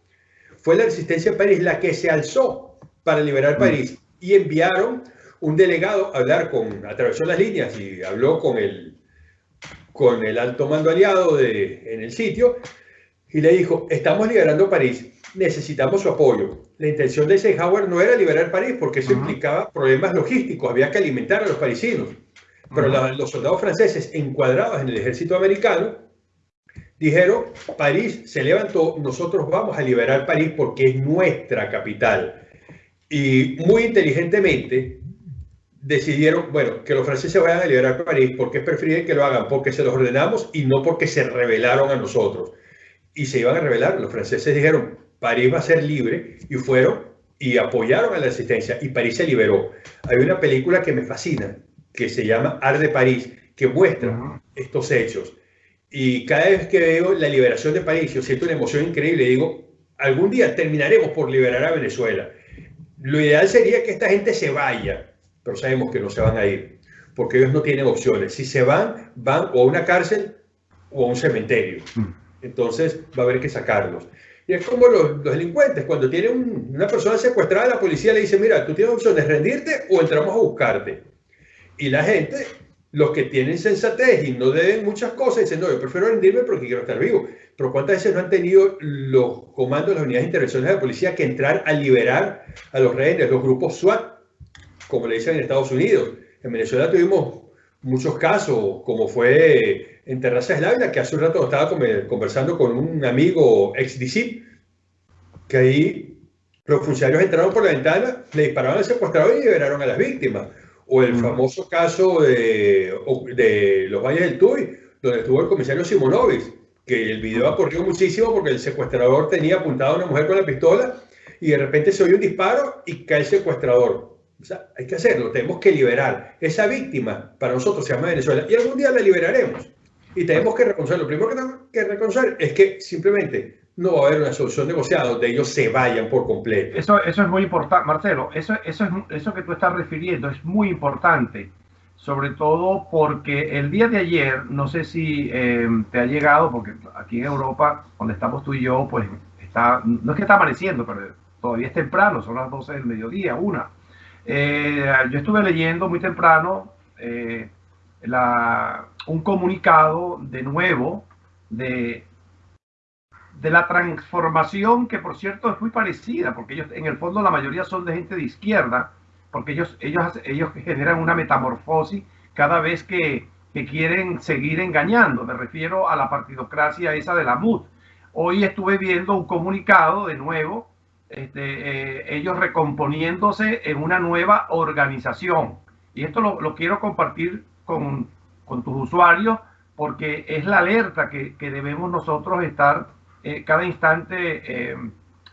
fue la resistencia de París la que se alzó para liberar mm. París y enviaron un delegado a hablar con, atravesó las líneas y habló con el, con el alto mando aliado de, en el sitio y le dijo, estamos liberando París, necesitamos su apoyo. La intención de Eisenhower no era liberar París porque eso implicaba problemas logísticos, había que alimentar a los parisinos. Pero la, los soldados franceses encuadrados en el ejército americano dijeron, París se levantó, nosotros vamos a liberar París porque es nuestra capital. Y muy inteligentemente decidieron, bueno, que los franceses vayan a liberar París porque prefieren que lo hagan porque se los ordenamos y no porque se rebelaron a nosotros y se iban a rebelar. Los franceses dijeron, París va a ser libre y fueron y apoyaron a la resistencia y París se liberó. Hay una película que me fascina, que se llama Ar de París, que muestra estos hechos. Y cada vez que veo la liberación de París, yo siento una emoción increíble. Digo, algún día terminaremos por liberar a Venezuela. Lo ideal sería que esta gente se vaya, pero sabemos que no se van a ir, porque ellos no tienen opciones. Si se van, van o a una cárcel o a un cementerio. Mm. Entonces va a haber que sacarlos. Y es como los, delincuentes, cuando tiene una persona secuestrada, la policía le dice, mira, tú tienes opción de rendirte o entramos a buscarte. Y la gente, los que tienen sensatez y no deben muchas cosas, dicen, no, yo prefiero rendirme porque quiero estar vivo. Pero ¿cuántas veces no han tenido los comandos de las unidades de intervenciones de la policía que entrar a liberar a los rehenes, los grupos SWAT? como le dicen en Estados Unidos. En Venezuela tuvimos muchos casos, como fue en Terrazas del Ávila, que hace un rato estaba conversando con un amigo ex DICIP, que ahí los funcionarios entraron por la ventana, le dispararon al secuestrador y liberaron a las víctimas. O el famoso caso de, de los Valles del Tuy, donde estuvo el comisario Simonovic, que el video ha corrido muchísimo porque el secuestrador tenía apuntado a una mujer con la pistola y de repente se oye un disparo y cae el secuestrador. O sea, hay que hacerlo, tenemos que liberar. Esa víctima para nosotros se llama Venezuela y algún día la liberaremos. Y tenemos que reconocer, lo primero que tenemos que reconocer es que simplemente no va a haber una solución negociada donde ellos se vayan por completo. Eso, eso es muy importante, Marcelo, eso, eso, es, eso que tú estás refiriendo es muy importante, sobre todo porque el día de ayer, no sé si eh, te ha llegado, porque aquí en Europa, donde estamos tú y yo, pues está, no es que está amaneciendo, pero todavía es temprano, son las 12 del mediodía, una. Eh, yo estuve leyendo muy temprano eh, la, un comunicado de nuevo de, de la transformación, que por cierto es muy parecida, porque ellos en el fondo la mayoría son de gente de izquierda, porque ellos, ellos, ellos generan una metamorfosis cada vez que, que quieren seguir engañando. Me refiero a la partidocracia esa de la MUD. Hoy estuve viendo un comunicado de nuevo este, eh, ellos recomponiéndose en una nueva organización. Y esto lo, quiero compartir con, con, tus usuarios porque es la alerta que, debemos nosotros estar eh, cada instante eh,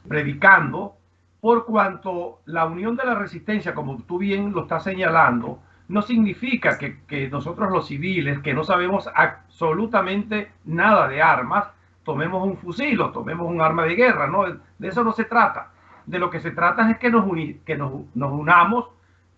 predicando, por cuanto la unión de la resistencia, como tú bien lo estás señalando, no significa que, nosotros los civiles, que no sabemos absolutamente nada de armas, tomemos un fusil o tomemos un arma de guerra, ¿no? De eso no se trata. De lo que se trata es que nos, unamos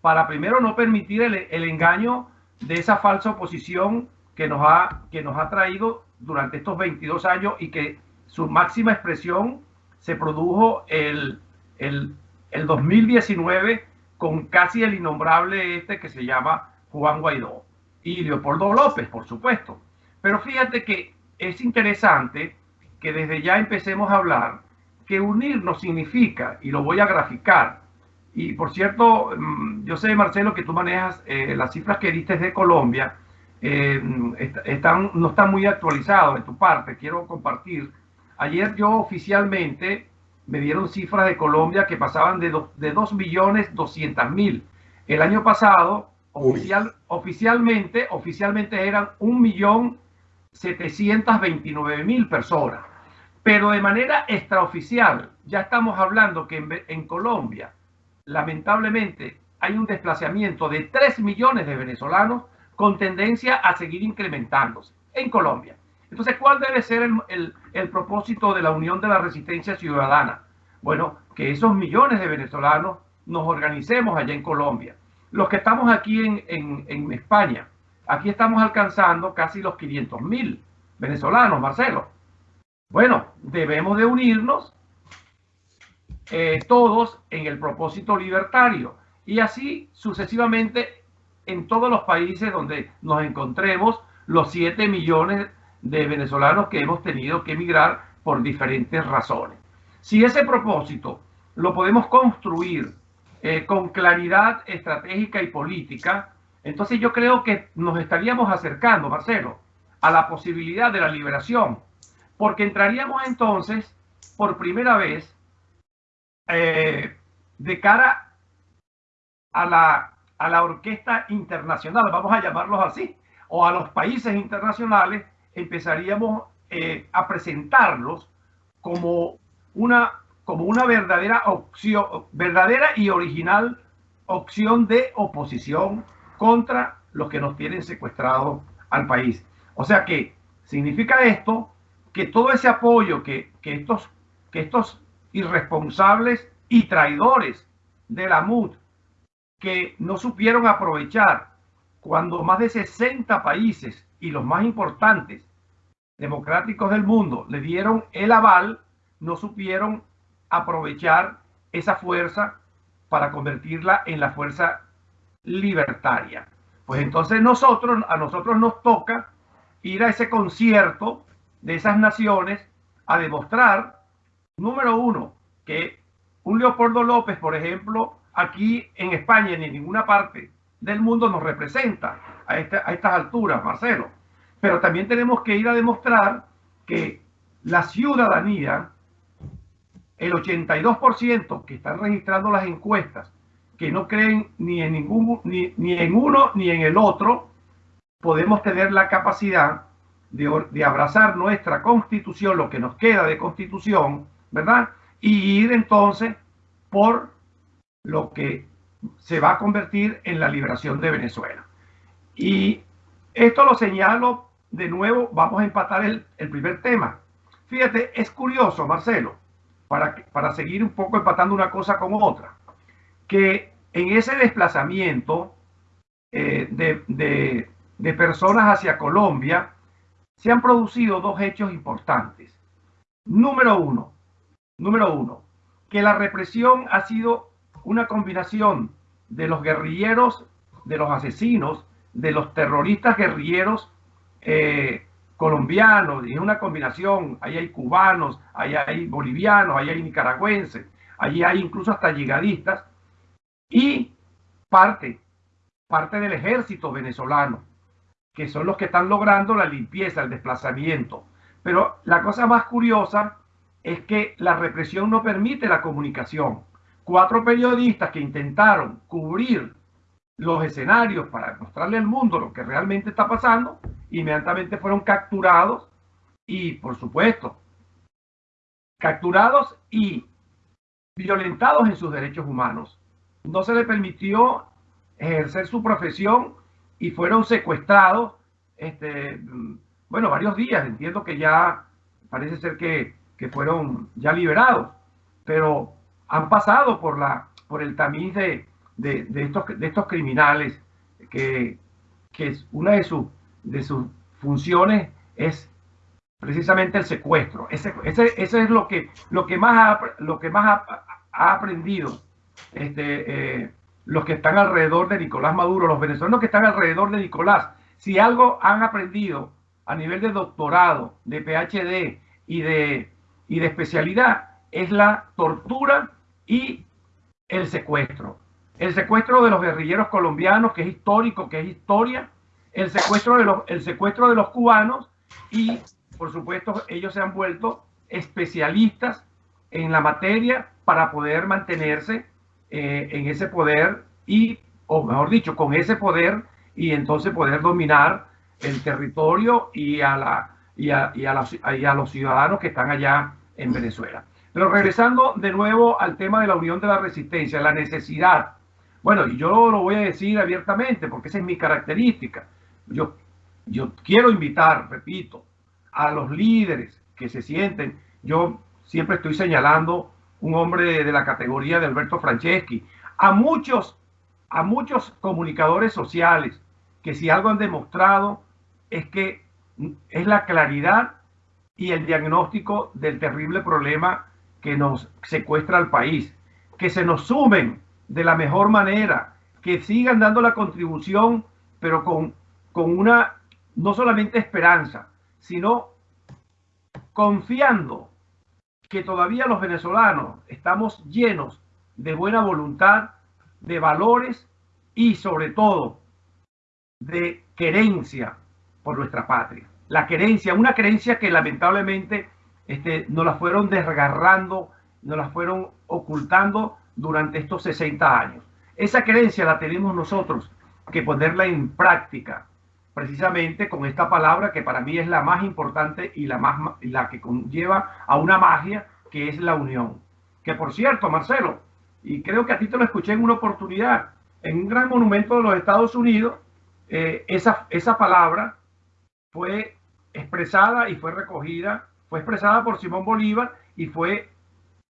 para primero no permitir el, engaño de esa falsa oposición que nos, ha, que nos ha traído durante estos 22 años y que su máxima expresión se produjo el, el, el 2019 con casi el innombrable este que se llama Juan Guaidó y Leopoldo López, por supuesto. Pero fíjate que es interesante que desde ya empecemos a hablar que unirnos significa, y lo voy a graficar, y por cierto, mm, yo sé, Marcelo, que tú manejas eh, las cifras que diste de Colombia, eh, están, no están muy actualizados de tu parte, quiero compartir. Ayer yo oficialmente me dieron cifras de Colombia que pasaban de, de 2 millones 200 mil. El año pasado, oficial, oficialmente, oficialmente eran 1 millón 729 mil personas. Pero de manera extraoficial, ya estamos hablando que en, Colombia, lamentablemente, hay un desplazamiento de 3 millones de venezolanos con tendencia a seguir incrementándose en Colombia. Entonces, ¿cuál debe ser el, propósito de la Unión de la Resistencia Ciudadana? Bueno, que esos millones de venezolanos nos organicemos allá en Colombia. Los que estamos aquí en, en, en España, aquí estamos alcanzando casi los 500 mil venezolanos, Marcelo. Bueno, debemos de unirnos eh, todos en el propósito libertario y así sucesivamente en todos los países donde nos encontremos los 7 millones de venezolanos que hemos tenido que emigrar por diferentes razones. Si ese propósito lo podemos construir eh, con claridad estratégica y política, entonces yo creo que nos estaríamos acercando, Marcelo, a la posibilidad de la liberación porque entraríamos entonces por primera vez eh, de cara a la, a la orquesta internacional, vamos a llamarlos así, o a los países internacionales, empezaríamos eh, a presentarlos como una, como una verdadera opción, verdadera y original opción de oposición contra los que nos tienen secuestrado al país. O sea que significa esto que todo ese apoyo que, estos, que estos irresponsables y traidores de la MUD que no supieron aprovechar cuando más de 60 países y los más importantes democráticos del mundo le dieron el aval, no supieron aprovechar esa fuerza para convertirla en la fuerza libertaria. Pues entonces nosotros, a nosotros nos toca ir a ese concierto de esas naciones a demostrar, número uno, que un Leopoldo López, por ejemplo, aquí en España ni en ninguna parte del mundo nos representa a, a estas alturas, Marcelo. Pero también tenemos que ir a demostrar que la ciudadanía, el 82% que están registrando las encuestas, que no creen ni en, ningún, ni, ni en uno ni en el otro, podemos tener la capacidad de, de, abrazar nuestra constitución, lo que nos queda de constitución, ¿verdad? Y ir entonces por lo que se va a convertir en la liberación de Venezuela. Y esto lo señalo de nuevo, vamos a empatar el, el primer tema. Fíjate, es curioso, Marcelo, para, para seguir un poco empatando una cosa con otra, que en ese desplazamiento eh, de, de, de personas hacia Colombia se han producido dos hechos importantes. Número uno, número uno, que la represión ha sido una combinación de los guerrilleros, de los asesinos, de los terroristas guerrilleros eh, colombianos, y es una combinación, ahí hay cubanos, ahí hay bolivianos, ahí hay nicaragüenses, allí hay incluso hasta llegadistas, y parte, parte del ejército venezolano, que son los que están logrando la limpieza, el desplazamiento. Pero la cosa más curiosa es que la represión no permite la comunicación. Cuatro periodistas que intentaron cubrir los escenarios para mostrarle al mundo lo que realmente está pasando, inmediatamente fueron capturados y, por supuesto, capturados y violentados en sus derechos humanos. No se les permitió ejercer su profesión y fueron secuestrados, este, bueno, varios días. Entiendo que ya parece ser que, que fueron ya liberados, pero han pasado por, la, por el tamiz de, de, de, estos, de estos criminales que, que una de, sus de sus funciones es precisamente el secuestro. Ese, ese, ese es lo que, lo que más ha, lo que más ha, ha aprendido este, eh, los que están alrededor de Nicolás Maduro, los venezolanos que están alrededor de Nicolás. Si algo han aprendido a nivel de doctorado, de PhD y de, y de especialidad, es la tortura y el secuestro. El secuestro de los guerrilleros colombianos, que es histórico, que es historia, el secuestro de los, el secuestro de los cubanos y, por supuesto, ellos se han vuelto especialistas en la materia para poder mantenerse eh, en ese poder y, o mejor dicho, con ese poder y entonces poder dominar el territorio y a, la, y a, y a, la, y a los ciudadanos que están allá en Venezuela. Pero regresando de nuevo al tema de la unión de la resistencia, la necesidad. Bueno, y yo lo voy a decir abiertamente porque esa es mi característica yo, yo quiero invitar, repito, a los líderes que se sienten, yo siempre estoy señalando un hombre de la categoría de Alberto Franceschi, a muchos, a muchos comunicadores sociales que si algo han demostrado es que es la claridad y el diagnóstico del terrible problema que nos secuestra al país, que se nos sumen de la mejor manera, que sigan dando la contribución, pero con con una, no solamente esperanza, sino confiando que todavía los venezolanos estamos llenos de buena voluntad, de valores y sobre todo de querencia por nuestra patria. La querencia, una querencia que lamentablemente este, nos la fueron desgarrando, nos la fueron ocultando durante estos 60 años. Esa querencia la tenemos nosotros que ponerla en práctica precisamente con esta palabra que para mí es la más importante y la, más, la que conlleva a una magia que es la unión. Que por cierto, Marcelo, y creo que a ti te lo escuché en una oportunidad, en un gran monumento de los Estados Unidos, eh, esa, esa palabra fue expresada y fue recogida, fue expresada por Simón Bolívar y fue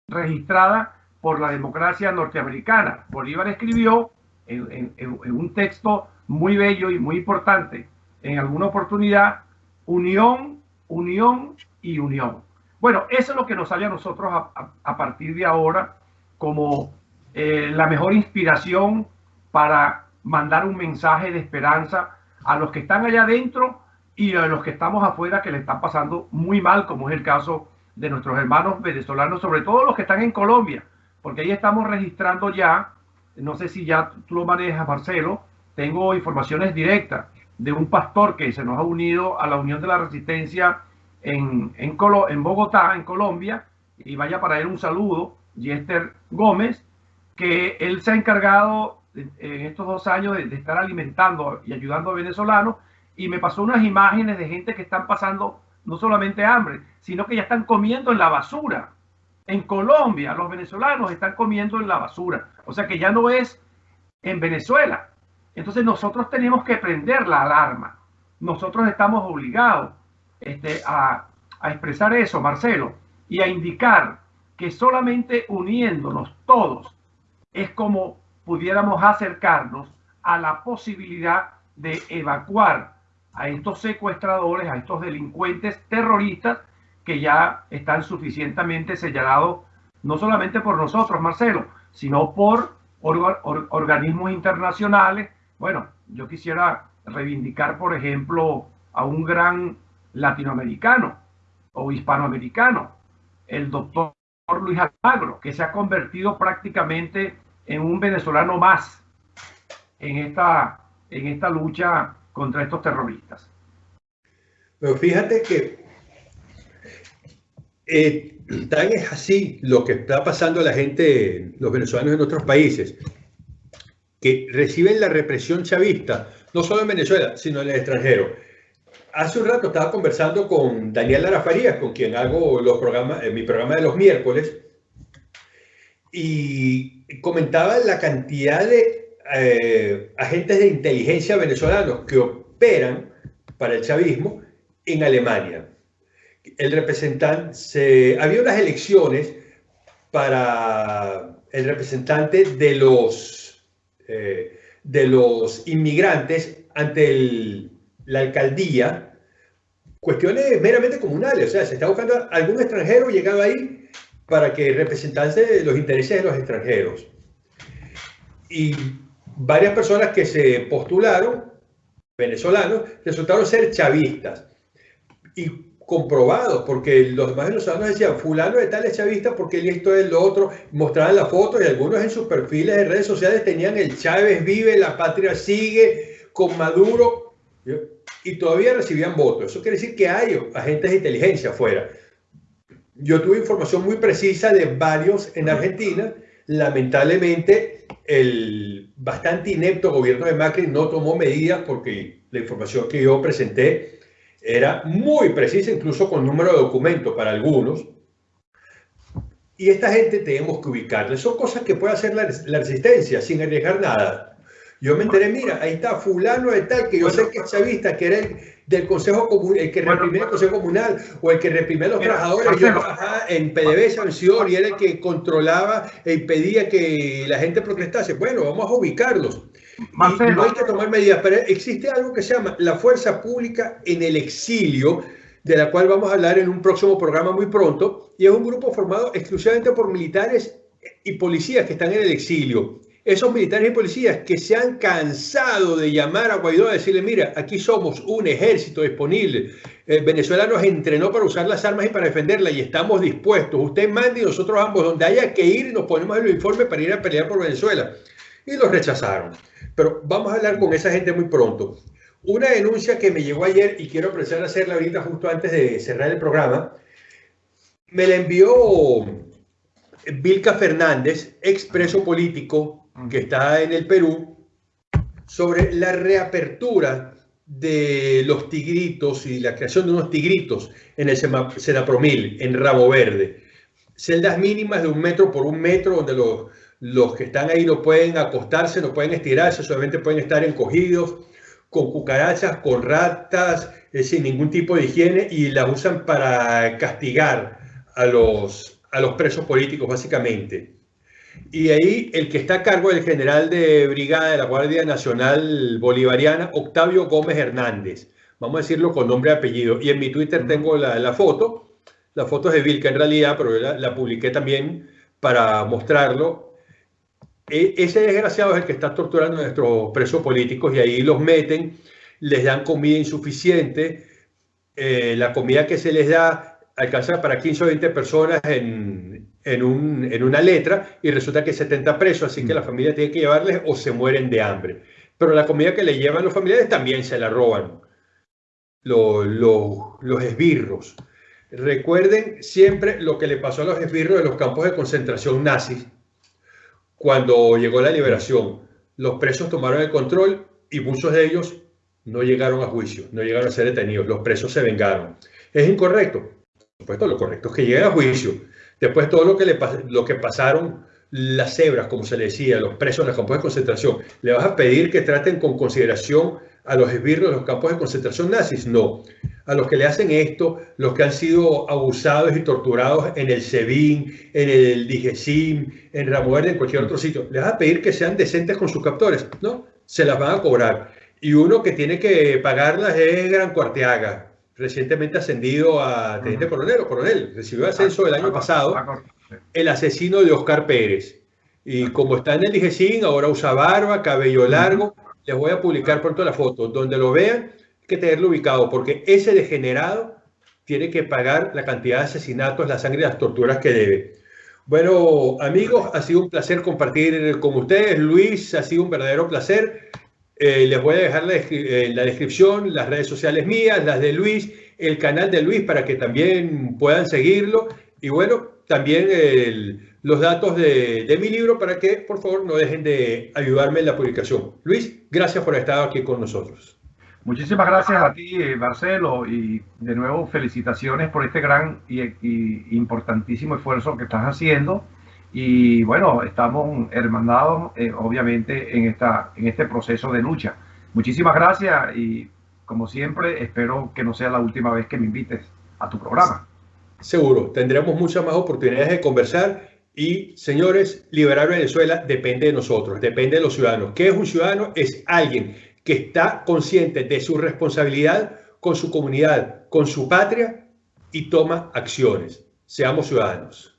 registrada por la democracia norteamericana. Bolívar escribió en, un texto muy bello y muy importante en alguna oportunidad, unión, unión y unión. Bueno, eso es lo que nos sale a nosotros a, a, partir de ahora como eh, la mejor inspiración para mandar un mensaje de esperanza a los que están allá adentro y a los que estamos afuera que le están pasando muy mal, como es el caso de nuestros hermanos venezolanos, sobre todo los que están en Colombia, porque ahí estamos registrando ya no sé si ya tú lo manejas, Marcelo, tengo informaciones directas de un pastor que se nos ha unido a la Unión de la Resistencia en, en, en Bogotá, en Colombia, y vaya para él un saludo, Yester Gómez, que él se ha encargado en estos dos años de, estar alimentando y ayudando a venezolanos, y me pasó unas imágenes de gente que están pasando no solamente hambre, sino que ya están comiendo en la basura. En Colombia, los venezolanos están comiendo en la basura. O sea que ya no es en Venezuela. Entonces nosotros tenemos que prender la alarma. Nosotros estamos obligados este, a, a expresar eso, Marcelo, y a indicar que solamente uniéndonos todos es como pudiéramos acercarnos a la posibilidad de evacuar a estos secuestradores, a estos delincuentes terroristas que ya están suficientemente señalados no solamente por nosotros, Marcelo, sino por or or organismos internacionales. Bueno, yo quisiera reivindicar, por ejemplo, a un gran latinoamericano o hispanoamericano, el doctor Luis Almagro, que se ha convertido prácticamente en un venezolano más en esta, en esta lucha contra estos terroristas. Pero fíjate que eh, tan es así lo que está pasando a la gente, los venezolanos en otros países, que reciben la represión chavista, no solo en Venezuela, sino en el extranjero. Hace un rato estaba conversando con Daniel Lara Farías, con quien hago los programas, en mi programa de los miércoles, y comentaba la cantidad de eh, agentes de inteligencia venezolanos que operan para el chavismo en Alemania. El representante, había unas elecciones para el representante de los, eh, de los inmigrantes ante la alcaldía, cuestiones meramente comunales, o sea, se está buscando algún extranjero llegado ahí para que representase los intereses de los extranjeros. Y varias personas que se postularon, venezolanos, resultaron ser chavistas. Y comprobados, porque los demás venezolanos decían, fulano de tal es chavista porque esto es lo otro, mostraban la foto y algunos en sus perfiles de redes sociales tenían el Chávez vive, la patria sigue, con Maduro, y todavía recibían votos. Eso quiere decir que hay agentes de inteligencia afuera. Yo tuve información muy precisa de varios en Argentina, lamentablemente el bastante inepto gobierno de Macri no tomó medidas porque la información que yo presenté era muy precisa, incluso con número de documentos para algunos. Y esta gente tenemos que ubicarle. Son cosas que puede hacer la, la resistencia sin arriesgar nada. Yo me enteré, mira, ahí está fulano de tal, que yo sé que es chavista, que era el del Consejo Comunal, el que bueno, reprimía el Consejo Comunal, o el que reprimía a los trabajadores. Yo trabajaba en PDB Sanción y era el que controlaba e impedía que la gente protestase. Bueno, vamos a ubicarlos. Marcelo. Y no hay que tomar medidas, pero existe algo que se llama la fuerza pública en el exilio, de la cual vamos a hablar en un próximo programa muy pronto, y es un grupo formado exclusivamente por militares y policías que están en el exilio esos militares y policías que se han cansado de llamar a Guaidó a decirle, mira, aquí somos un ejército disponible, eh, Venezuela nos entrenó para usar las armas y para defenderla y estamos dispuestos, usted mande y nosotros ambos, donde haya que ir, nos ponemos el uniforme para ir a pelear por Venezuela. Y los rechazaron. Pero vamos a hablar con esa gente muy pronto. Una denuncia que me llegó ayer y quiero empezar a hacerla ahorita justo antes de cerrar el programa, me la envió Vilca Fernández, expreso político que está en el Perú, sobre la reapertura de los tigritos y la creación de unos tigritos en el Senapromil, en Rabo Verde. Celdas mínimas de un metro por un metro, donde los, los que están ahí no pueden acostarse, no pueden estirarse, solamente pueden estar encogidos, con cucarachas, con ratas, eh, sin ningún tipo de higiene, y las usan para castigar a los, a los presos políticos, básicamente. Y ahí el que está a cargo del general de brigada de la Guardia Nacional Bolivariana, Octavio Gómez Hernández. Vamos a decirlo con nombre y apellido. Y en mi Twitter tengo la, la foto. La foto es de Vilca en realidad, pero la, la publiqué también para mostrarlo. E, ese desgraciado es el que está torturando a nuestros presos políticos y ahí los meten, les dan comida insuficiente. Eh, la comida que se les da alcanza para 15 o 20 personas en, en, un, en una letra y resulta que 70 presos, así que la familia tiene que llevarles o se mueren de hambre. Pero la comida que le llevan los familiares también se la roban los, los esbirros. Recuerden siempre lo que le pasó a los esbirros de los campos de concentración nazis cuando llegó la liberación. Los presos tomaron el control y muchos de ellos no llegaron a juicio, no llegaron a ser detenidos. Los presos se vengaron. ¿Es incorrecto? Supuesto, lo correcto es que lleguen a juicio. Después todo lo que, le, lo que pasaron las cebras, como se le decía, los presos en los campos de concentración, ¿le vas a pedir que traten con consideración a los esbirros de los campos de concentración nazis? No. A los que le hacen esto, los que han sido abusados y torturados en el SEBIN, en el DIGESIM, en Ramuerde, en cualquier otro sitio, ¿le vas a pedir que sean decentes con sus captores? No, se las van a cobrar. Y uno que tiene que pagarlas es Gran Cuarteaga, recientemente ascendido a teniente coronel o coronel, recibió ascenso el año pasado, el asesino de Oscar Pérez. Y como está en el DGCIN, ahora usa barba, cabello largo. Les voy a publicar pronto la foto. Donde lo vean, hay que tenerlo ubicado, porque ese degenerado tiene que pagar la cantidad de asesinatos, la sangre y las torturas que debe. Bueno, amigos, ha sido un placer compartir con ustedes. Luis, ha sido un verdadero placer. Eh, les voy a dejar en la descripción las redes sociales mías, las de Luis, el canal de Luis para que también puedan seguirlo. Y bueno, también los datos de, de, mi libro para que por favor no dejen de ayudarme en la publicación. Luis, gracias por estar aquí con nosotros. Muchísimas gracias a ti, Marcelo, y de nuevo felicitaciones por este gran y, y importantísimo esfuerzo que estás haciendo. Y bueno, estamos hermanados, eh, obviamente, en, esta, en este proceso de lucha. Muchísimas gracias y, como siempre, espero que no sea la última vez que me invites a tu programa. Seguro, tendremos muchas más oportunidades de conversar y, señores, liberar Venezuela depende de nosotros, depende de los ciudadanos. ¿Qué es un ciudadano? Es alguien que está consciente de su responsabilidad con su comunidad, con su patria y toma acciones. Seamos ciudadanos.